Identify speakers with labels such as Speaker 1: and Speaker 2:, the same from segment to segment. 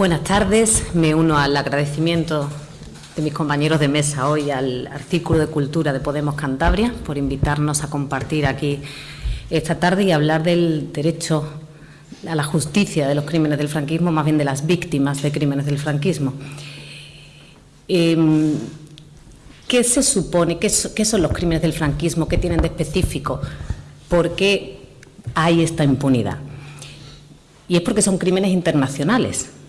Speaker 1: Buenas tardes. Me uno al agradecimiento de mis compañeros de mesa hoy al Artículo de Cultura de Podemos Cantabria por invitarnos a compartir aquí esta tarde y hablar del derecho a la justicia de los crímenes del franquismo, más bien de las víctimas de crímenes del franquismo. Em, ¿Qué se supone? ¿Qué, son los crímenes del franquismo? ¿Qué tienen de específico? ¿Por qué hay esta impunidad? Y es porque son crímenes internacionales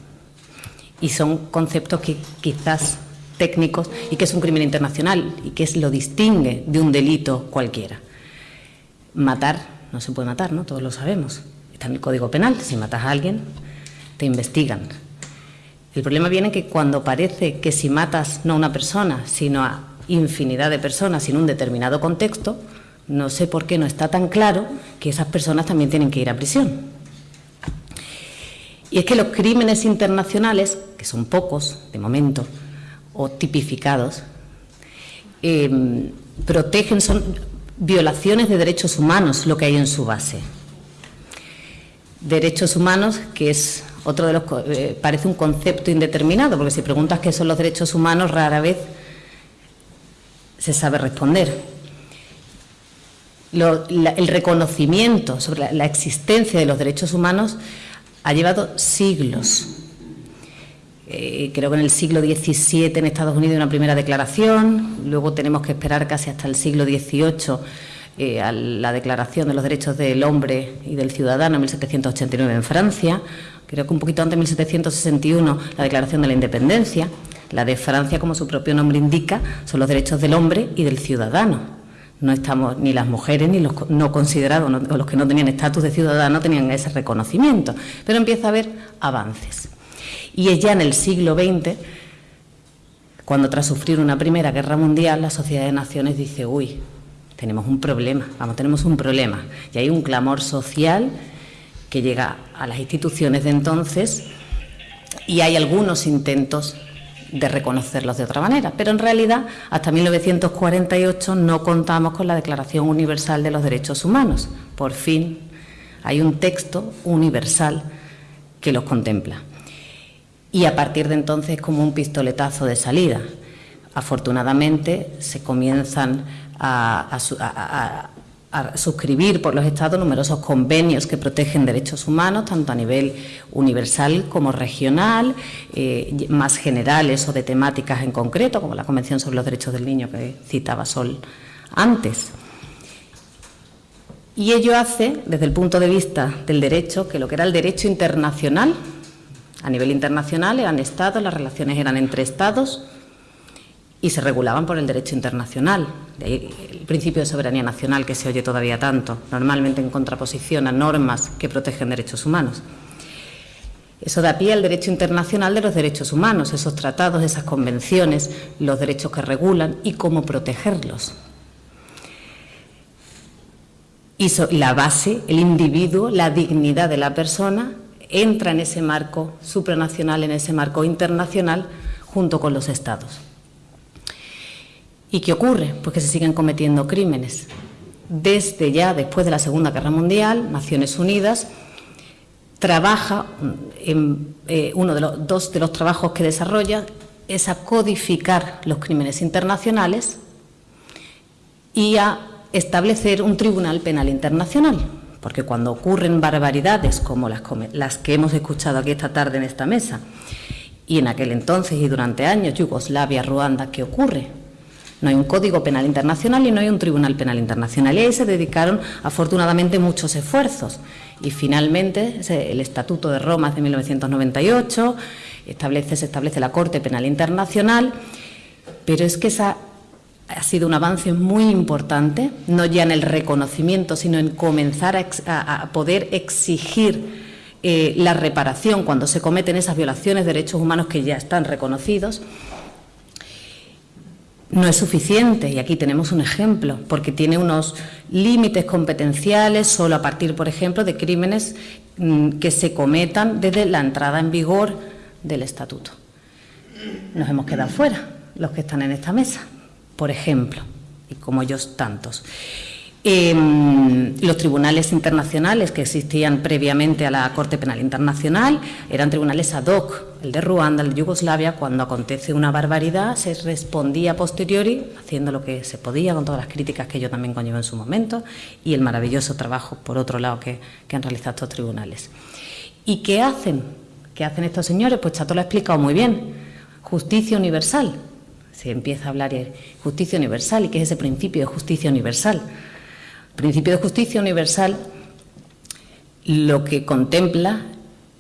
Speaker 1: y son conceptos que quizás técnicos y que es un crimen internacional y que es lo distingue de un delito cualquiera. Matar no se puede matar, ¿no? Todos lo sabemos. Está en el Código Penal. Si matas a alguien, te investigan. El problema viene que cuando parece que si matas no a una persona, sino a infinidad de personas en un determinado contexto, no sé por qué no está tan claro que esas personas también tienen que ir a prisión. Y es que los crímenes internacionales, que son pocos de momento, o tipificados, em, protegen, son violaciones de derechos humanos lo que hay en su base. Derechos humanos, que es otro de los. Eh, parece un concepto indeterminado, porque si preguntas qué son los derechos humanos, rara vez se sabe responder. el reconocimiento sobre la existencia de los derechos humanos ha llevado siglos. Eh, creo que en el siglo XVII en Estados Unidos una primera declaración, luego tenemos que esperar casi hasta el siglo XVIII eh, a la Declaración de los Derechos del Hombre y del Ciudadano en 1789 en Francia, creo que un poquito antes, en 1761, la Declaración de la Independencia. La de Francia, como su propio nombre indica, son los derechos del hombre y del ciudadano no estamos ni las mujeres ni los no considerados o los que no tenían estatus de ciudadano tenían ese reconocimiento, pero empieza a haber avances. Y es ya en el siglo XX cuando tras sufrir una primera guerra mundial la Sociedad de Naciones dice, uy, tenemos un problema, vamos, tenemos un problema. Y hay un clamor social que llega a las instituciones de entonces y hay algunos intentos de reconocerlos de otra manera. Pero en realidad, hasta 1948 no contamos con la Declaración Universal de los Derechos Humanos. Por fin hay un texto universal que los contempla. Y a partir de entonces es como un pistoletazo de salida. Afortunadamente se comienzan a, a suscribir por los Estados numerosos convenios que protegen derechos humanos, tanto a nivel universal como regional, eh, más generales o de temáticas en concreto, como la Convención sobre los Derechos del Niño que citaba Sol antes. Y ello hace, desde el punto de vista del derecho, que lo que era el derecho internacional, a nivel internacional eran Estados, las relaciones eran entre Estados, y se regulaban por el derecho internacional. el principio de soberanía nacional que se oye todavía tanto, normalmente en contraposición a normas que protegen derechos humanos. Eso da pie al derecho internacional de los derechos humanos, esos tratados, esas convenciones, los derechos que regulan y cómo protegerlos. Y la base, el individuo, la dignidad de la persona, entra en ese marco supranacional, en ese marco internacional, junto con los estados. ¿Y qué ocurre? Pues que se siguen cometiendo crímenes. Desde ya, después de la Segunda Guerra Mundial, Naciones Unidas trabaja, en, eh, uno de los dos de los trabajos que desarrolla es a codificar los crímenes internacionales y a establecer un tribunal penal internacional, porque cuando ocurren barbaridades como las que hemos escuchado aquí esta tarde en esta mesa, y en aquel entonces y durante años, Yugoslavia, Ruanda, ¿qué ocurre? No hay un Código Penal Internacional y no hay un Tribunal Penal Internacional. Y ahí se dedicaron, afortunadamente, muchos esfuerzos. Y finalmente, el Estatuto de Roma de 1998 establece, se establece la Corte Penal Internacional, pero es que esa ha sido un avance muy importante, no ya en el reconocimiento, sino en comenzar a, poder exigir eh, la reparación cuando se cometen esas violaciones de derechos humanos que ya están reconocidos no es suficiente, y aquí tenemos un ejemplo, porque tiene unos límites competenciales solo a partir, por ejemplo, de crímenes mm, que se cometan desde la entrada en vigor del Estatuto. Nos hemos quedado fuera, los que están en esta mesa, por ejemplo, y como ellos tantos. Em, los tribunales internacionales que existían previamente a la Corte Penal Internacional eran tribunales ad hoc. El de Ruanda, el de Yugoslavia, cuando acontece una barbaridad, se respondía posteriori, haciendo lo que se podía, con todas las críticas que yo también conllevo en su momento, y el maravilloso trabajo, por otro lado, que, que han realizado estos tribunales. ¿Y qué hacen? ¿Qué hacen estos señores? Pues Chato lo ha explicado muy bien. Justicia universal. Se empieza a hablar de justicia universal. ¿Y qué es ese principio de justicia universal? Principio de justicia universal lo que contempla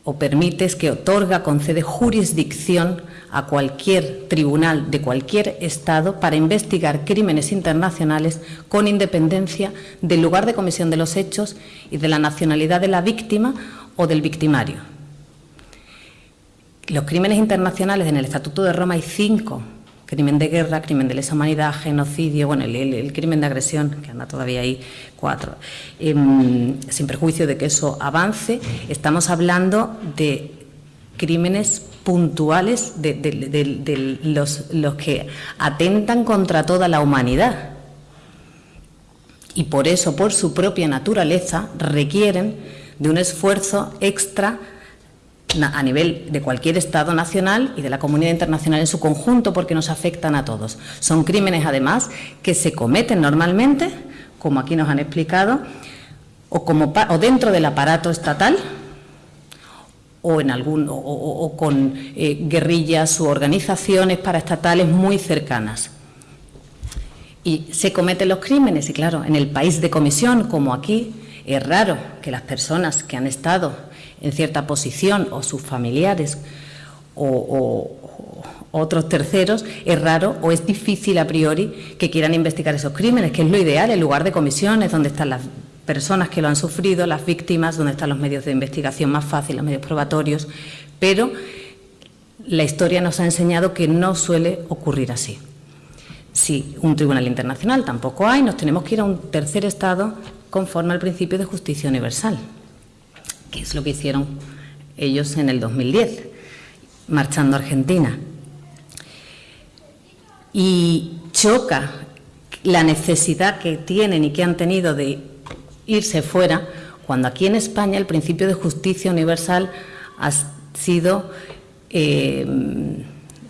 Speaker 1: o permite es que otorga, concede jurisdicción a cualquier tribunal de cualquier Estado para investigar crímenes internacionales con independencia del lugar de comisión de los hechos y de la nacionalidad de la víctima o del victimario. Los crímenes internacionales en el Estatuto de Roma hay cinco crimen de guerra, crimen de lesa humanidad, genocidio, bueno, el, crimen de agresión, que anda todavía ahí, cuatro. Em, sin perjuicio de que eso avance, estamos hablando de crímenes puntuales de, los que atentan contra toda la humanidad. Y por eso, por su propia naturaleza, requieren de un esfuerzo extra a nivel de cualquier Estado nacional y de la comunidad internacional en su conjunto porque nos afectan a todos. Son crímenes, además, que se cometen normalmente, como aquí nos han explicado, o, como, o dentro del aparato estatal o, en algún, o, con eh, guerrillas u organizaciones paraestatales muy cercanas. Y se cometen los crímenes, y claro, en el país de comisión, como aquí, es raro que las personas que han estado en cierta posición o sus familiares o, otros terceros, es raro o es difícil a priori que quieran investigar esos crímenes, que es lo ideal, el lugar de comisiones, donde están las personas que lo han sufrido, las víctimas, donde están los medios de investigación más fáciles, los medios probatorios, pero la historia nos ha enseñado que no suele ocurrir así. Si un tribunal internacional tampoco hay, nos tenemos que ir a un tercer Estado conforme al principio de justicia universal que es lo que hicieron ellos en el 2010, marchando a Argentina. Y choca la necesidad que tienen y que han tenido de irse fuera, cuando aquí en España el principio de justicia universal ha sido eh,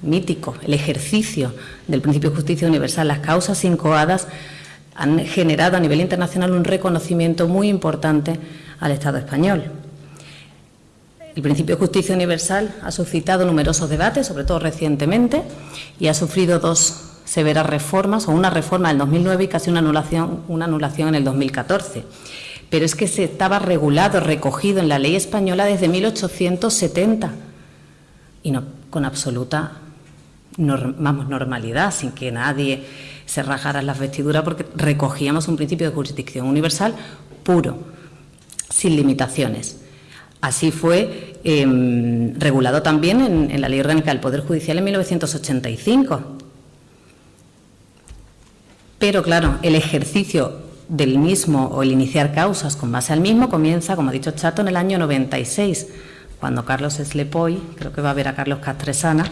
Speaker 1: mítico, el ejercicio del principio de justicia universal, las causas incoadas han generado a nivel internacional un reconocimiento muy importante al Estado español. El principio de justicia universal ha suscitado numerosos debates, sobre todo recientemente, y ha sufrido dos severas reformas, o una reforma en el 2009 y casi una anulación, una anulación en el 2014. Pero es que se estaba regulado, recogido en la ley española desde 1870 y no, con absoluta normalidad, sin que nadie se rajara las vestiduras, porque recogíamos un principio de jurisdicción universal puro, sin limitaciones. Así fue em, regulado también en, la Ley Orgánica del Poder Judicial en 1985. Pero claro, el ejercicio del mismo o el iniciar causas con base al mismo comienza, como ha dicho Chato, en el año 96, cuando Carlos Slepoy, creo que va a ver a Carlos Castresana,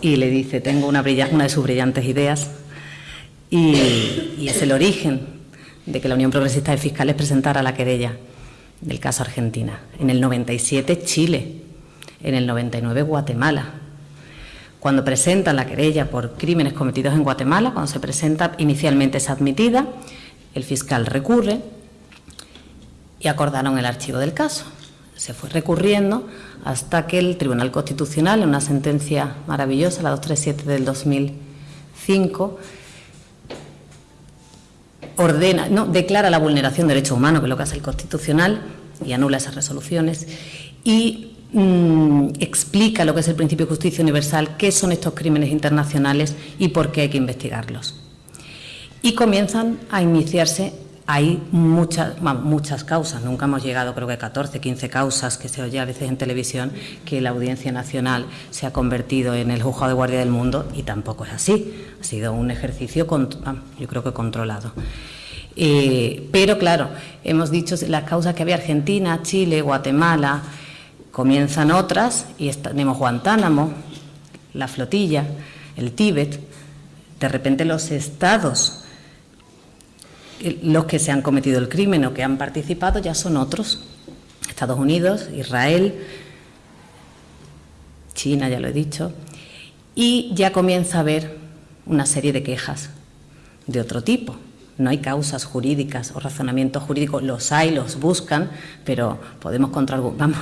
Speaker 1: y le dice, tengo una, de sus brillantes ideas, y, y es el origen de que la Unión Progresista de Fiscales presentara la querella del caso Argentina. En el 97 Chile, en el 99 Guatemala. Cuando presentan la querella por crímenes cometidos en Guatemala, cuando se presenta, inicialmente es admitida, el fiscal recurre y acordaron el archivo del caso. Se fue recurriendo hasta que el Tribunal Constitucional, en una sentencia maravillosa, la 237 del 2005, ordena, no, declara la vulneración de derechos humanos, que es lo que hace el Constitucional, y anula esas resoluciones, y mm, explica lo que es el principio de justicia universal, qué son estos crímenes internacionales y por qué hay que investigarlos. Y comienzan a iniciarse hay muchas, muchas causas, nunca hemos llegado, creo que 14, 15 causas que se oye a veces en televisión, que la Audiencia Nacional se ha convertido en el juzgado de guardia del mundo y tampoco es así. Ha sido un ejercicio, yo creo que controlado. Eh, pero claro, hemos dicho las causas que había Argentina, Chile, Guatemala, comienzan otras y tenemos Guantánamo, la flotilla, el Tíbet. De repente los estados los que se han cometido el crimen o que han participado ya son otros. Estados Unidos, Israel, China, ya lo he dicho, y ya comienza a haber una serie de quejas de otro tipo. No hay causas jurídicas o razonamientos jurídicos, los hay, los buscan, pero podemos contraargumentar, vamos,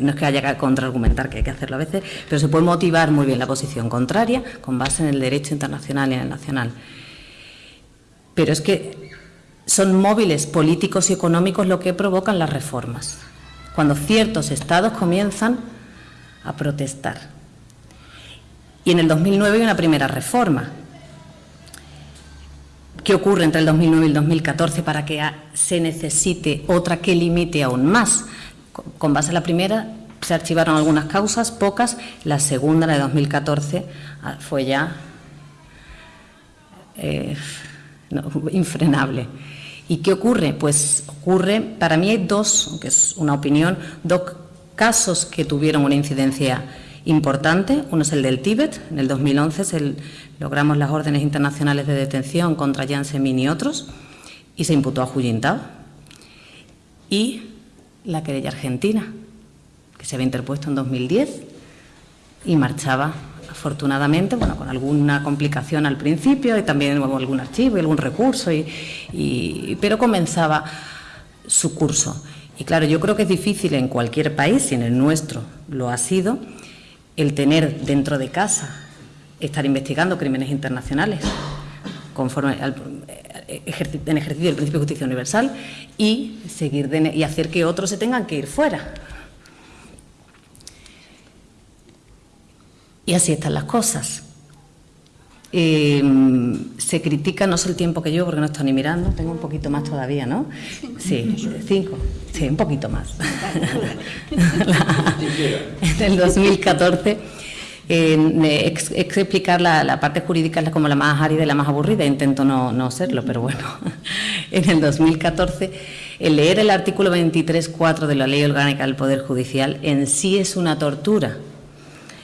Speaker 1: no es que haya que contraargumentar, que hay que hacerlo a veces, pero se puede motivar muy bien la posición contraria con base en el derecho internacional y en el nacional. Pero es que son móviles políticos y económicos lo que provocan las reformas. Cuando ciertos estados comienzan a protestar. Y en el 2009 hay una primera reforma. ¿Qué ocurre entre el 2009 y el 2014 para que se necesite otra que limite aún más? Con base en la primera se archivaron algunas causas, pocas. La segunda, la de 2014, ah, fue ya eh, infrenable. ¿Y qué ocurre? Pues ocurre, para mí hay dos, aunque es una opinión, dos casos que tuvieron una incidencia importante. Uno es el del Tíbet, en el 2011 logramos las órdenes internacionales de detención contra Jiang Zemin y otros, y se imputó a Hu Jintao. Y la querella argentina, que se había interpuesto en 2010 y marchaba afortunadamente, bueno, con alguna complicación al principio y también algún archivo y algún recurso, y, pero comenzaba su curso. Y claro, yo creo que es difícil en cualquier país, y en el nuestro lo ha sido, el tener dentro de casa, estar investigando crímenes internacionales conforme al, en ejercicio del principio de justicia universal y, seguir y hacer que otros se tengan que ir fuera. Y así están las cosas. Eh, se critica, no sé el tiempo que yo, porque no estoy ni mirando, tengo un poquito más todavía, ¿no? Sí, cinco, sí, un poquito más. en el 2014, eh, explicar la, parte jurídica es como la más árida y la más aburrida, intento no, no serlo, pero bueno, en el 2014, el leer el artículo 23.4 de la Ley Orgánica del Poder Judicial en sí es una tortura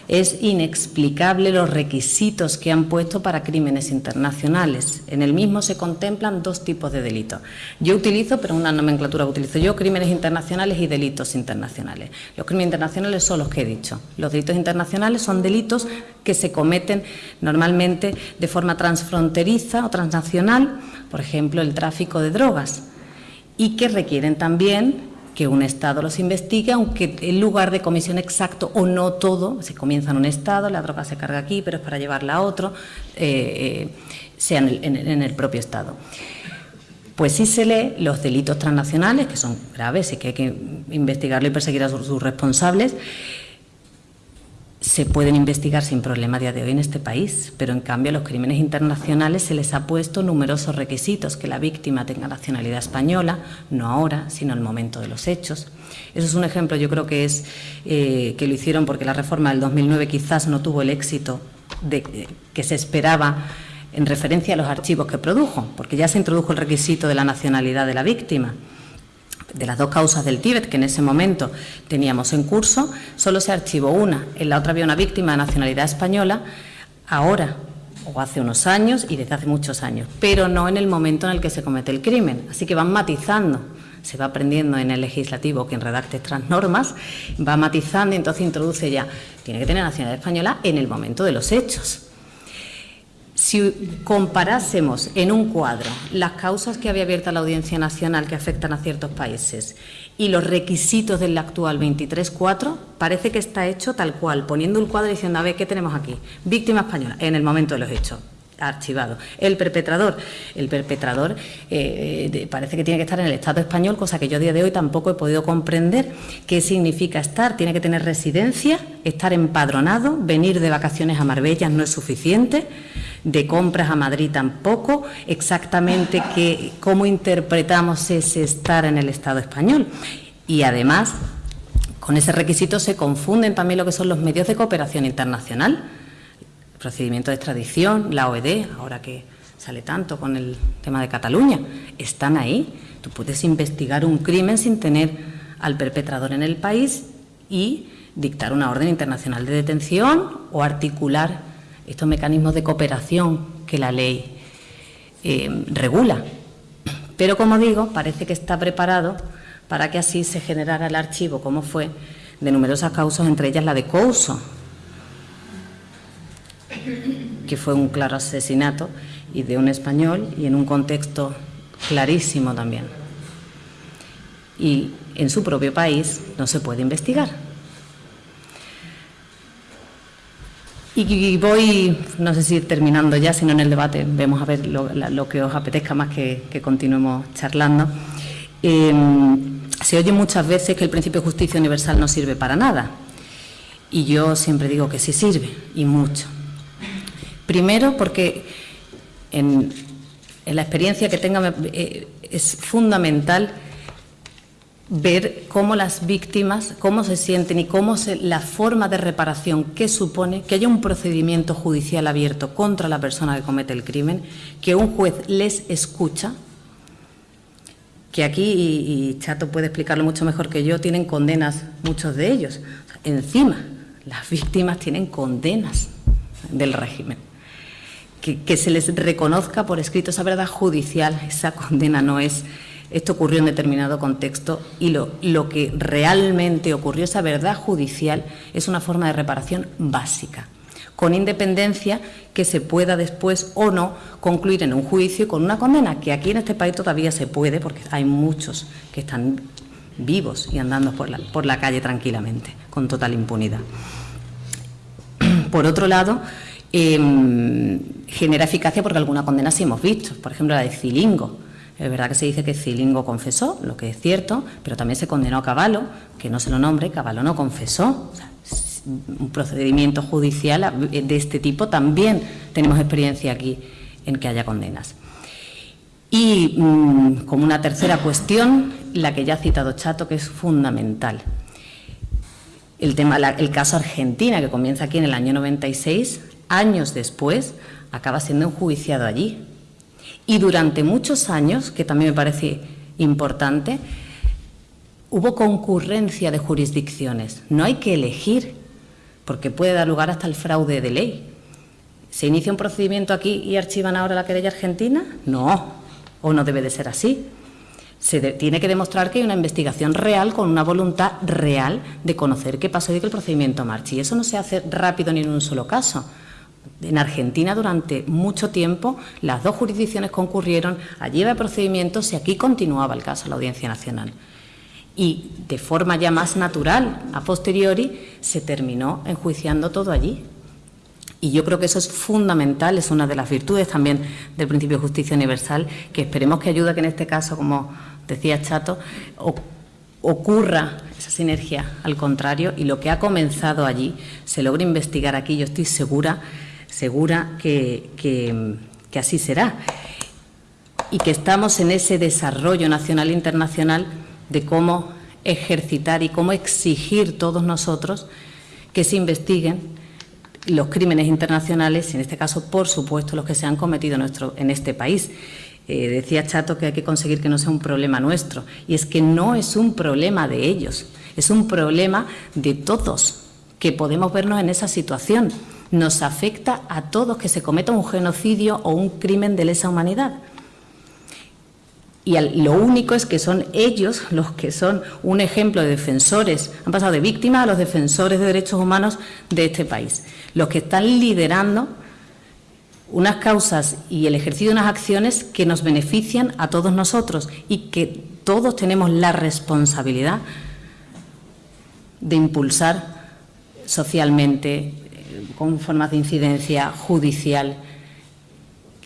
Speaker 1: es inexplicable los requisitos que han puesto para crímenes internacionales. En el mismo se contemplan dos tipos de delitos. Yo utilizo, pero una nomenclatura que utilizo yo, crímenes internacionales y delitos internacionales. Los crímenes internacionales son los que he dicho. Los delitos internacionales son delitos que se cometen normalmente de forma transfronteriza o transnacional, por ejemplo, el tráfico de drogas, y que requieren también que un Estado los investigue, aunque el lugar de comisión exacto o no todo, se comienza en un Estado, la droga se carga aquí, pero es para llevarla a otro, eh, eh, sea en el, propio Estado. Pues sí se lee los delitos transnacionales, que son graves y que hay que investigarlo y perseguir a sus responsables, se pueden investigar sin problema a día de hoy en este país, pero en cambio a los crímenes internacionales se les ha puesto numerosos requisitos, que la víctima tenga nacionalidad española, no ahora, sino el momento de los hechos. Eso es un ejemplo, yo creo que es eh, que lo hicieron porque la reforma del 2009 quizás no tuvo el éxito de, que se esperaba en referencia a los archivos que produjo, porque ya se introdujo el requisito de la nacionalidad de la víctima de las dos causas del Tíbet que en ese momento teníamos en curso, solo se archivó una. En la otra había una víctima de nacionalidad española, ahora o hace unos años y desde hace muchos años, pero no en el momento en el que se comete el crimen. Así que van matizando, se va aprendiendo en el legislativo quien redacte estas normas, va matizando y entonces introduce ya, tiene que tener nacionalidad española en el momento de los hechos. Si comparásemos en un cuadro las causas que había abierta la Audiencia Nacional que afectan a ciertos países y los requisitos del actual 23.4, parece que está hecho tal cual, poniendo un cuadro diciendo, a ver, ¿qué tenemos aquí? Víctima española, en el momento de los hechos archivado. El perpetrador, el perpetrador eh, parece que tiene que estar en el Estado español, cosa que yo a día de hoy tampoco he podido comprender qué significa estar. Tiene que tener residencia, estar empadronado, venir de vacaciones a Marbella no es suficiente, de compras a Madrid tampoco, exactamente que, cómo interpretamos ese estar en el Estado español. Y además, con ese requisito se confunden también lo que son los medios de cooperación internacional procedimiento de extradición, la OED, ahora que sale tanto con el tema de Cataluña, están ahí. Tú puedes investigar un crimen sin tener al perpetrador en el país y dictar una orden internacional de detención o articular estos mecanismos de cooperación que la ley eh, regula. Pero, como digo, parece que está preparado para que así se generara el archivo, como fue, de numerosas causas, entre ellas la de Couso, que fue un claro asesinato y de un español y en un contexto clarísimo también. Y en su propio país no se puede investigar. Y voy, no sé si terminando ya, sino en el debate, vemos a ver lo, que os apetezca más que, continuemos charlando. Em, se oye muchas veces que el principio de justicia universal no sirve para nada. Y yo siempre digo que sí sirve, y mucho. Primero, porque en, la experiencia que tenga eh, es fundamental ver cómo las víctimas, cómo se sienten y cómo la forma de reparación que supone que haya un procedimiento judicial abierto contra la persona que comete el crimen, que un juez les escucha, que aquí, y, Chato puede explicarlo mucho mejor que yo, tienen condenas muchos de ellos. Encima, las víctimas tienen condenas del régimen. Que, se les reconozca por escrito esa verdad judicial, esa condena no es esto ocurrió en determinado contexto y lo, lo que realmente ocurrió, esa verdad judicial, es una forma de reparación básica, con independencia que se pueda después o no concluir en un juicio con una condena, que aquí en este país todavía se puede, porque hay muchos que están vivos y andando por la, por la calle tranquilamente, con total impunidad. Por otro lado, em, genera eficacia porque alguna condena sí hemos visto, por ejemplo la de Cilingo, es verdad que se dice que Cilingo confesó, lo que es cierto, pero también se condenó a Caballo, que no se lo nombre, Caballo no confesó. un procedimiento judicial de este tipo también tenemos experiencia aquí en que haya condenas. Y mm, como una tercera cuestión, la que ya ha citado Chato, que es fundamental. El, tema, el caso Argentina, que comienza aquí en el año 96, años después, acaba siendo enjuiciado allí. Y durante muchos años, que también me parece importante, hubo concurrencia de jurisdicciones. No hay que elegir, porque puede dar lugar hasta el fraude de ley. ¿Se inicia un procedimiento aquí y archivan ahora la querella argentina? No, o no debe de ser así. Se tiene que demostrar que hay una investigación real con una voluntad real de conocer qué pasó y que el procedimiento marche. Y eso no se hace rápido ni en un solo caso. En Argentina durante mucho tiempo las dos jurisdicciones concurrieron, allí iba el procedimiento y aquí continuaba el caso la Audiencia Nacional. Y de forma ya más natural, a posteriori, se terminó enjuiciando todo allí. Y yo creo que eso es fundamental, es una de las virtudes también del principio de justicia universal, que esperemos que ayude a que en este caso, como decía Chato, ocurra esa sinergia al contrario y lo que ha comenzado allí se logre investigar aquí. Yo estoy segura segura que, que, así será. Y que estamos en ese desarrollo nacional e internacional de cómo ejercitar y cómo exigir todos nosotros que se investiguen los crímenes internacionales, en este caso, por supuesto, los que se han cometido nuestro, en este país. Eh, decía Chato que hay que conseguir que no sea un problema nuestro, y es que no es un problema de ellos, es un problema de todos que podemos vernos en esa situación nos afecta a todos que se cometa un genocidio o un crimen de lesa humanidad. Y lo único es que son ellos los que son un ejemplo de defensores, han pasado de víctimas a los defensores de derechos humanos de este país, los que están liderando unas causas y el ejercicio de unas acciones que nos benefician a todos nosotros y que todos tenemos la responsabilidad de impulsar socialmente, con formas de incidencia judicial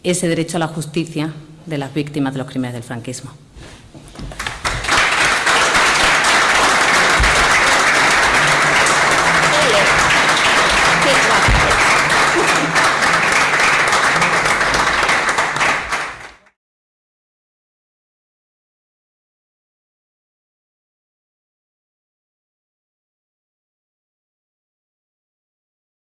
Speaker 1: ese derecho a la justicia de las víctimas de los crímenes del franquismo.